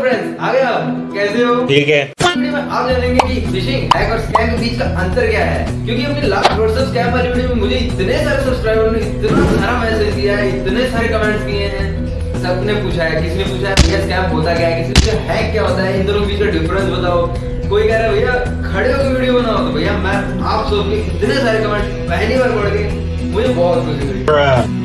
Friends आ गए कैसे हो? ठीक है में आप जानेंगे कि फिशिंग हैक और स्कैम के बीच का अंतर क्या है। क्योंकि अपनी लास्ट व्हाट्सएप स्कैम वाली वीडियो में मुझे इतने सारे सब्सक्राइबर ने इतना सारा मैसेज दिया है इतने सारे कमेंट्स किए हैं। सबने पूछा है किसी ने पूछा है भैया स्कैम होता क्या है किसी हैक क्या होता है इन दोनों के बीच का डिफरेंस बताओ। कोई कह रहा है भैया खड़े होकर वीडियो बनाओ। तो भैया मैं आप सोच के इतने सारे कमेंट पहली बार पढ़ के मुझे बहुत खुशी हुई।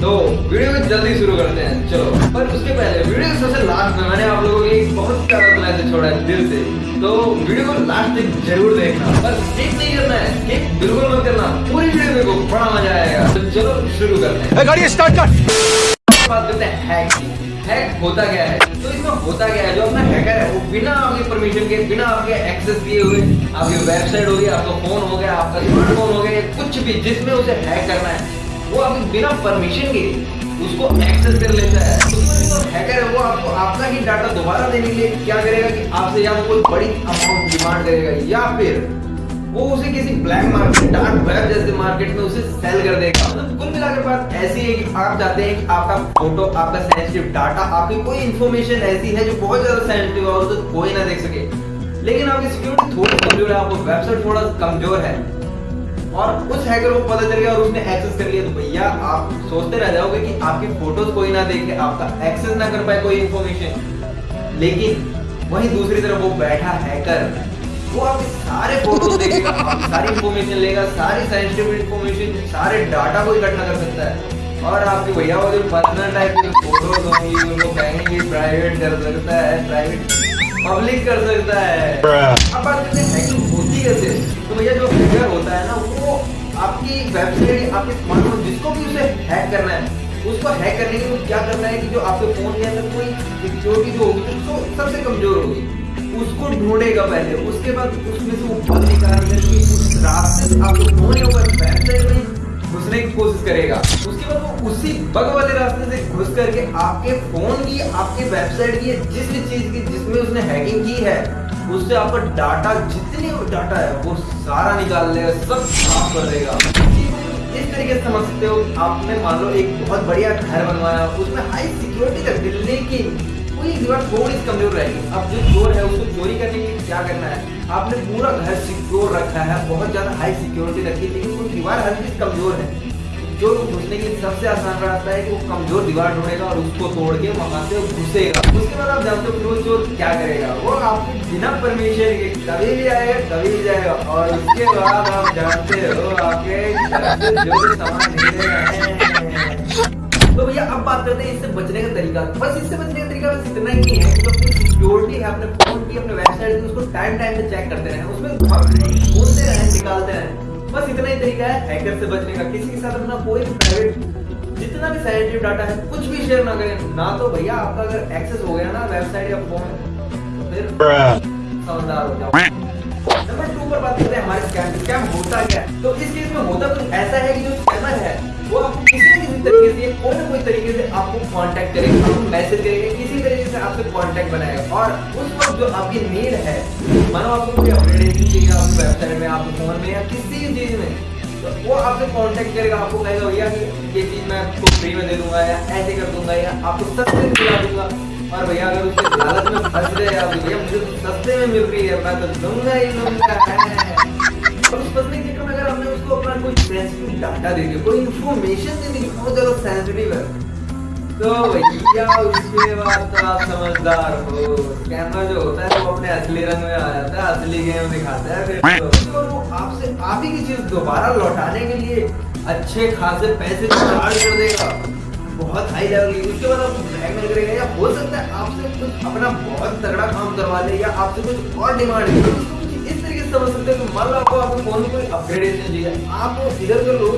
तो वीडियो को जल्दी शुरू करते हैं। चलो पर उसके पहले वीडियो के सबसे लास्ट में मैंने आप लोगों के एक बहुत प्यारा मैसेज छोड़ा है दिल से। तो वीडियो को लास्ट तक ज़रूर देखना। पर स्किप नहीं करना है स्किप बिल्कुल मत करना। पूरी वीडियो देखो बड़ा मज़ा आएगा। तो चलो शुरू करते हैं। गाड़ी स्टार्ट कर। बात करते हैं हैक की। हैक होता क्या है? तो इसमें होता क्या है? जो अपना हैकर है वो बिना आपके परमिशन के बिना आपके एक्सेस दिए हुए आपकी वेबसाइट हो गई आपका फ़ोन हो गया आपका स्मार्टफ़ोन हो गया कुछ भी जिसमें उसे हैक करना है वो आपके बिना परमिशन के उसको एक्सेस कर लेता है। तो जो हैकर है, वो आपको आपका ही डाटा दोबारा देने के लिए क्या करेगा कि आपसे या तो कोई बड़ी अमाउंट डिमांड करेगा, या फिर वो उसे किसी ब्लैक मार्केट डार्क वेब जैसे मार्केट में उसे सेल कर देगा। मतलब कुल मिलाकर बात ऐसी है कि आप चाहते हैं कि आपका फ़ोटो आपका सेंसिटिव डाटा आपकी कोई इंफॉर्मेशन ऐसी है जो बहुत ज़्यादा सेंसिटिव है और उसे कोई ना देख सके। लेकिन आपकी सिक्योरिटी थोड़ी कमज़ोर है, आपको वेबसाइट थोड़ा कमज़ोर है। और उस हैकर को पता चल गया और उसने एक्सेस कर लिया। तो भैया आप सोचते रह जाओगे कि आपकी फ़ोटोज़ कोई ना देखे आपका एक्सेस ना कर पाए कोई इंफॉर्मेशन लेकिन वहीं दूसरी तरफ़ वो बैठा हैकर वो आपके सारे फ़ोटोज़ देखेगा सारी इंफॉर्मेशन लेगा सारी सेंसिटिव इंफॉर्मेशन सारे डाटा को इकट्ठा कर सकता है। और आपके भैया वो जो पर्सनल टाइप की फ़ोटोज़ होंगी उनको कहीं भी प्राइवेट कर सकता है प्राइवेट पब्लिक कर सकता है। अब बात करते हैं हैकिंग होती कैसे? तो भैया जो हैकर होता है ना वो आपकी वेबसाइट आपके स्मार्टफ़ोन जिसको भी उसे हैक करना है, उसको हैक करने के लिए क्या करना है कि जो आपके फ़ोन के अंदर कोई सिक्योरिटी जो होगी जो सबसे कमज़ोर होगी। उसको ढूंढेगा पहले, उसके बाद उसमें से ऊपर निकालने की उस रास्ते से आपके फ़ोन या ऊपर वेबसाइट में घुसने की कोशिश करेगा। उसके बाद वो उसी बग वाले रास्ते से घुस करके आपके फ़ोन की, आपके वेबसाइट की जिस भी चीज़ की जिसमें उसने हैकिंग की है, उससे आपका डाटा जितनी डाटा है, वो सारा निकाल लेगा सब साफ़ कर देगा। इस तरीके से समझ सकते हो, आपने मान लो एक बहुत बढ़िया घर बनवाया, उसमें हाई सिक्योरिटी रख दी लेकिन कोई दीवार थोड़ी कमज़ोर रहेगी। अब जो चोर है, उसको चोरी करने के लिए क्या करना है? आपने पूरा घर सिक्योर रखा है, बहुत ज़्यादा हाई सिक्योरिटी रखी, लेकिन वो दीवार हर चीज़ कमज़ोर है। जो घुसने की सबसे आसान रास्ता है कि वो कमज़ोर दीवार ढूंढेगा और उसको तोड़ के वहाँ से घुसेगा। उसके बाद आप जानते हो फिर वो चोर क्या करेगा? वो आपको बिना परमिशन के कभी भी आएगा कभी भी जाएगा और उसके बाद आप जानते हो आपके जो सामान तो भैया, अब बात करते हैं इससे बचने का तरीका। बस इससे बचने का तरीका बस इतना ही है कि जो अपनी सिक्योरिटी है अपने फ़ोन की, अपने वेबसाइट की उसको टाइम टाइम पे चेक करते रहे। उसमें ढूंढते रहे, निकालते रहे। बस इतना ही तरीका है हैकर से बचने का, किसी के साथ अपना कोई प्राइवेट जितना भी सेंसिटिव डाटा है, कुछ भी शेयर ना करें। ना तो भैया आपका अगर एक्सेस हो गया ना वेबसाइट या फ़ोन फिर समझदार हो जाओ। नंबर टू पर बात करते हैं हमारे स्कैम स्कैम होता क्या है? तो इस केस में होता कुछ ऐसा है कि जो स्कैमर है वो आपको किसी न किसी तरीके से कोई ना कोई तरीके से आपको कांटेक्ट करेगा, आपको मैसेज करेगा, किसी तरीके से आपसे कांटेक्ट बनाएगा। और उस वक्त जो आपकी नीड है, मानो आपको कोई अपडेट चाहिए आपकी वेबसाइट में, आपके फ़ोन में, या किसी चीज़ में तो वो आपसे कांटेक्ट करेगा, आपको कहेगा, भैया कि ये चीज़ मैं आपको फ्री में दे दूँगा, या ऐसे कर दूँगा, या आपको सस्ते में दिला दूँगा। और भैया, अगर उसके लालच में फंस गए आप भैया, मुझे तो सस्ते में मिल रही है, मैं तो दूँगा ही दूँगा डाटा दे दिया कोई इंफॉर्मेशन दे दी बहुत ज़्यादा सेंसिटिव है। तो भैया, उसके बाद तो आप समझदार हो। कैमरा जो होता है, वो अपने असली रंग में आ जाता है, असली गेम दिखाता है फिर तो। वो आपसे, आप ही की चीज़ दोबारा लौटाने के लिए अच्छे खासे पैसे चार्ज कर देगा। बहुत हाई लेवल की। उसके बाद आपको ब्लैकमेल करेगा या हो सकता है आपसे कुछ अपना बहुत तगड़ा काम करवा ले, या आपसे कुछ और डिमांड है समझ सकते हो मान लो आपको आपके फ़ोन में कोई अपग्रेडेशन चाहिए आप इधर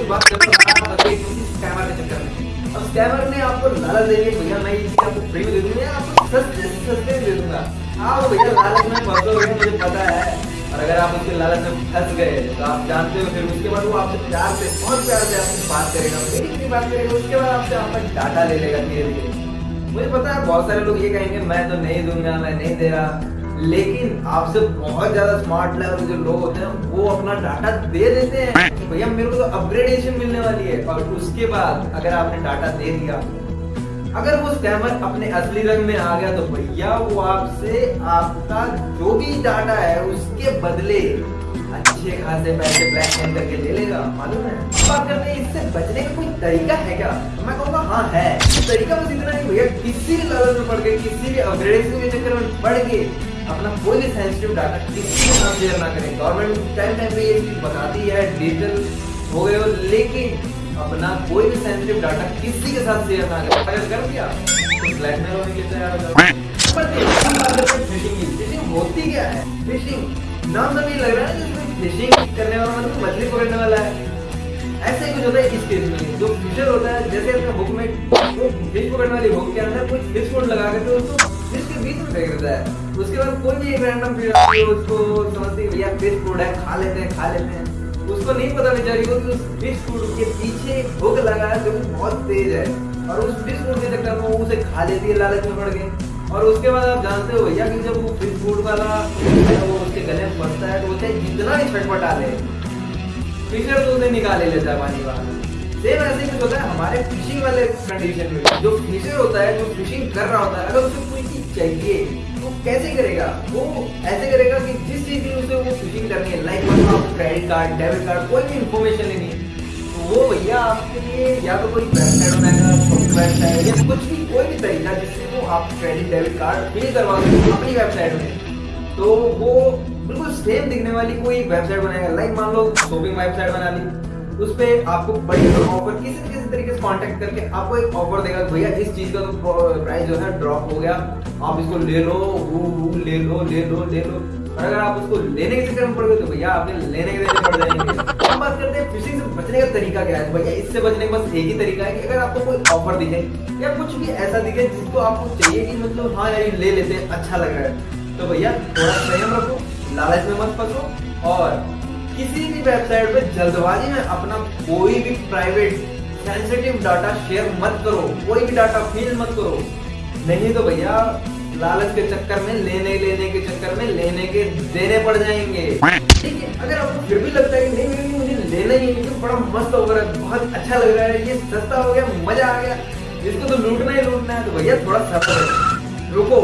बात करते हैं स्कैमर के चक्कर में। अब स्कैमर ने आपको लालच भैया, मैं आपको फ्री में दे दूँगा आपको सस्ते सस्ते दे दूँगा? आप भैया, लालच में मुझे पता है। और अगर आप उसके लालच में फंस गए तो आप जानते हो, फिर उसके बाद वो आपसे प्यार से, बहुत प्यार से आपसे बात करेगा। बात करेगा, उसके बाद आपसे आपका डाटा ले लेगा धीरे धीरे मुझे पता है, बहुत सारे लोग ये कहेंगे, मैं तो नहीं दूँगा, मैं नहीं दे रहा। लेकिन आपसे बहुत ज़्यादा स्मार्ट लेवल जो लोग होते हैं, वो अपना डाटा दे देते हैं कि भैया मेरे को तो अपग्रेडेशन मिलने वाली है। और उसके बाद अगर आपने डाटा दे दिया, अगर वो स्कैमर अपने असली रंग में आ गया तो भैया वो आपसे आपका जो भी डाटा है, उसके बदले अच्छे खासे पैसे ब्लैक मेल करके ले लेगा। मालूम है? बात करते हैं, इससे बचने का कोई तरीका है क्या? तो मैं कहूँगा हाँ है। तरीका बस इतना नहीं भैया किसी भी लेवल में पड़ गए, किसी भी अपग्रेडेशन के चक्कर में पड़ गए अपना कोई भी सेंसिटिव डाटा किसी के साथ शेयर ना करें। गवर्नमेंट टाइम टाइम पे ये चीज़ बताती है डिजिटल हो गए हो, लेकिन अपना कोई भी सेंसिटिव डाटा किसी के साथ शेयर ना करें। अगर कर दिया तो ब्लैकमेल होने के तैयार हो जाओ। फिशिंग होती क्या है? फिशिंग नाम तो नहीं लग रहा है फिशिंग करने वाला मतलब मछली पकड़ने वाला है। ऐसे ही कुछ होता है इस केस में, जो होता है, जैसे अपने बुक में फ़िश पकड़ने वाली बुक के अंदर फ़िश कोड लगा तो उसको फ़िश के बीच में फेंक देता है। उसके बाद कोई भी एक रैंडम उसको समझती भैया फ़िश कोड है, खा लेते हैं, खा लेते हैं। उसको नहीं पता बेचारी को कि उस फ़िश फ़ूड के पीछे हुक लगा है जो कि बहुत तेज है। और उस फ़िश फ़ूड के चक्कर में वो उसे खा लेती है, लालच में पड़ के और उसके बाद आप जानते हो भैया कि जब वो फ़िश फ़ूड वाला वो उसके गले में फंसता है तो उसे जितना ही छटपटा ले फिशर तो उसे निकाल लेता है पानी बाहर। सेम ऐसे कुछ होता है, हमारे फिशिंग वाले कंडीशन में जो फिशर होता है, जो फिशिंग कर रहा होता है, अगर उसे कोई चीज़ चाहिए तो कैसे करेगा? वो ऐसे करेगा कि जिस चीज़ की उसे वो फिशिंग करनी है like credit card debit card कोई भी इंफॉर्मेशन लेनी है वो भैया आपके लिए या तो कोई वेबसाइट बनाएगा वेबसाइट या कुछ भी, कोई भी तरीका जिससे वो आप क्रेडिट डेबिट कार्ड फिल करवा सकते अपनी वेबसाइट में। तो वो बिल्कुल सेम दिखने वाली कोई वेबसाइट बनाएगा लाइक मान लो शॉपिंग वेबसाइट बना ली। उस पर आपको बड़ी ऑफ़र किसी किसी तरीके से कांटेक्ट करके आपको एक ऑफ़र देगा भैया इस चीज़ का तो प्राइस जो है ड्रॉप हो गया, आप इसको ले लो, वो ले लो ले लो ले लो। और अगर आप उसको लेने के चक्कर में पड़ गए तो भैया आपने लेने के देने पड़ जाएँगे। हम बात करते हैं फिशिंग से बचने का तरीका क्या है? भैया इससे बचने का बस एक ही तरीका है कि अगर आपको कोई ऑफ़र दिखे या कुछ भी ऐसा दिखे जिसको आपको चाहिए कि मतलब हाँ यार ले लेते हैं अच्छा लग रहा है। तो भैया थोड़ा संयम रखो, लालच में मत फंसो और किसी भी वेबसाइट पे जल्दबाजी में अपना कोई भी प्राइवेट सेंसिटिव डाटा शेयर मत करो। कोई भी डाटा फील मत करो। नहीं तो भैया, लालच के चक्कर में, लेने लेने के चक्कर में, लेने के देने पड़ जाएँगे। ठीक है, अगर आपको फिर भी लगता है कि नहीं नहीं मुझे लेना ही है बड़ा मस्त हो रहा है बहुत अच्छा लग रहा है, ये सस्ता हो गया, मज़ा आ गया। इसको तो लूटना ही लूटना है तो भैया थोड़ा सफ़र रुको,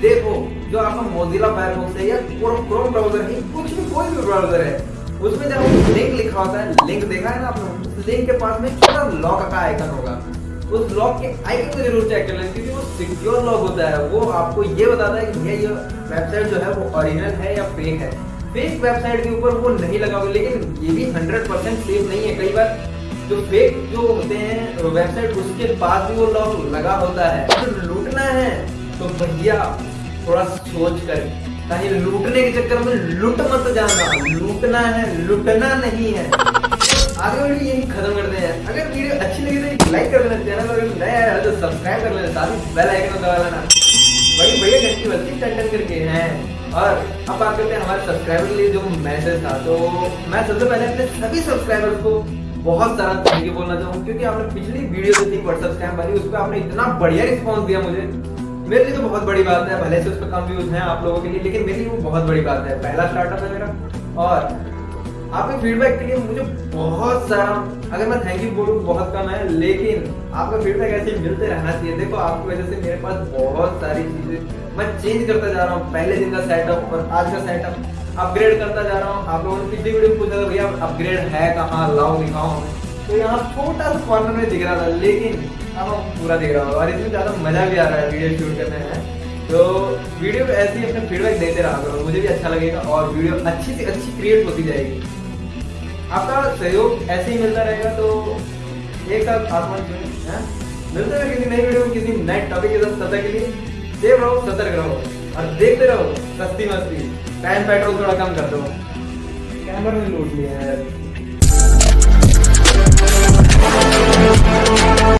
देखो, जो आपका मोजिला फायरफॉक्स है या क्रोम ब्राउज़र है कुछ भी कोई भी ब्राउज़र है उसमें जब लिंक लिखा होता है लिंक देखा है ना आपने? लिंक के पास में छोटा लॉक का आइकन होगा। उस लॉक के आइकन को ज़रूर चेक कर लें, क्योंकि वो सिक्योर लॉक होता है। वो आपको ये बताता है कि भैया, ये वेबसाइट जो है वो ओरिजिनल है या फेक है? फेक वेबसाइट के ऊपर वो नहीं लगा हुआ लेकिन ये भी हंड्रेड परसेंट सेफ़ नहीं है। कई बार जो फेक जो होते हैं वेबसाइट उसके पास भी वो लॉक लगा होता है। तो लूटना है। तो भैया, थोड़ा सोच कर कहीं लूटने के चक्कर में लूट मत जाना। लूटना है, लूटना नहीं है। आगे वीडियो यही खत्म करते हैं। अगर वीडियो अच्छी लगी तो लाइक कर लेना, चैनल अगर नया है तो सब्सक्राइब कर लेना, साथ ही बेल आइकन दबा लेना। बड़ी बढ़िया घंटी बजती टन टन करके, हैं। और अब बात करते हैं हमारे सब्सक्राइबर के लिए जो मैसेज था। तो मैं सबसे पहले अपने सभी सब्सक्राइबर्स को बहुत सारा थैंक यू बोलना चाहूँ क्योंकि आपने पिछली वीडियो जो थी व्हाट्सएप स्कैम वाली उस पर आपने इतना बढ़िया रिस्पॉन्स दिया मुझे। मेरे लिए तो बहुत बड़ी बात है, भले से उस पर कम व्यूज़ हैं आप लोगों के लिए, लेकिन मेरे लिए वो बहुत बड़ी बात है। पहला स्टार्टअप है मेरा। और आपके फीडबैक के लिए मुझे बहुत सारा, अगर मैं थैंक यू बोलूँ, बहुत कम है, लेकिन आपका फीडबैक ऐसे मिलते रहना चाहिए। देखो, आपकी वजह से मेरे पास बहुत सारी चीज़ें, मैं चेंज करता जा रहा हूँ। पहले दिन का सेटअप और आज का सेटअप अपग्रेड करता जा रहा हूँ। आप लोगों ने पिछली वीडियो पूछा था, भैया अपग्रेड है कहाँ? लाओ, दिखाओ। तो यहाँ छोटा सा कॉर्नर में दिख रहा था, लेकिन आपको पूरा देख रहा होगा और इसमें ज़्यादा मज़ा भी आ रहा है वीडियो शूट करने में। तो वीडियो पर ऐसे ही अपने फीडबैक देते रहा करो। मुझे भी अच्छा लगेगा और वीडियो अच्छी से अच्छी क्रिएट होती जाएगी। आपका सहयोग ऐसे ही मिलता रहेगा तो एक साथ आसमान जीवन है? मिलते हैं किसी नई वीडियो में, किसी नए टॉपिक के साथ। सतर्क के लिए सेव रहो सतर्क रहो और देखते रहो, सस्ती मस्ती। टाइम पेट्रोल थोड़ा कम कर दो। कैमरा ने लूट लिया है।